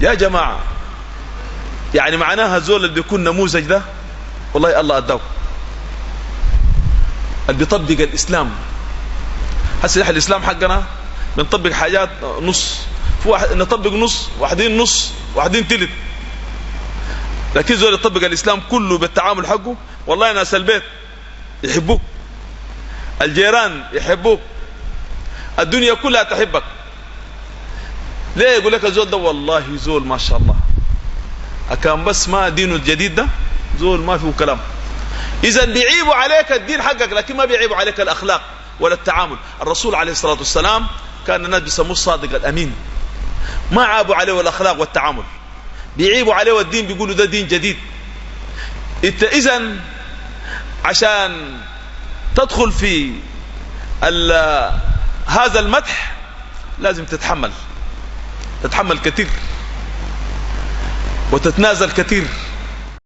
يا جماعة يعني معناها زول اللي بيكون نموذج ده والله الله أداه اللي بيطبق الإسلام. هسه إحنا الإسلام حقنا بنطبق حاجات نص في واحد نطبق نص واحدين نص واحدين تلت. لكن زول يطبق الإسلام كله بالتعامل حقه والله ناس البيت يحبوك الجيران يحبوك الدنيا كلها تحبك. ليه يقول لك الزول ده؟ والله زول ما شاء الله. أكان بس ما دينه الجديد ده زول ما فيه كلام. إذا بيعيبوا عليك الدين حقك لكن ما بيعيبوا عليك الأخلاق ولا التعامل. الرسول عليه الصلاة والسلام كان الناس بيسموه الصادق الأمين. ما عابوا عليه الأخلاق والتعامل. بيعيبوا عليه الدين بيقولوا ده دين جديد. انت اذا عشان تدخل في هذا المدح لازم تتحمل. تتحمل كثير وتتنازل كثير.